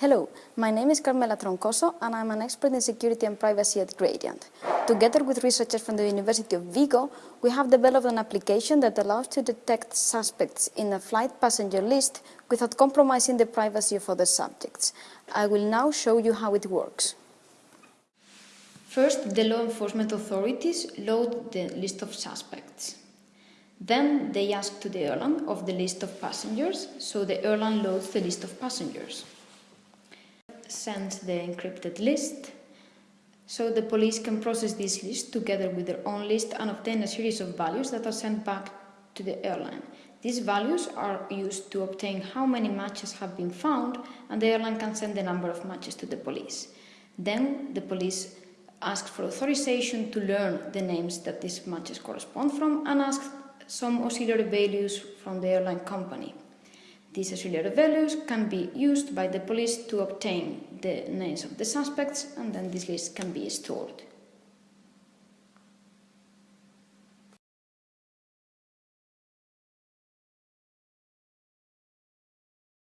Hello, my name is Carmela Troncoso and I'm an expert in security and privacy at Gradiant. Together with researchers from the University of Vigo, we have developed an application that allows to detect suspects in a flight passenger list without compromising the privacy of other subjects. I will now show you how it works. First, the law enforcement authorities load the list of suspects. Then they ask to the airline of the list of passengers, so the airline loads the list of passengers sends the encrypted list so the police can process this list together with their own list and obtain a series of values that are sent back to the airline. These values are used to obtain how many matches have been found and the airline can send the number of matches to the police. Then the police asks for authorization to learn the names that these matches correspond from and asks some auxiliary values from the airline company. These auxiliary values can be used by the police to obtain the names of the suspects and then this list can be stored.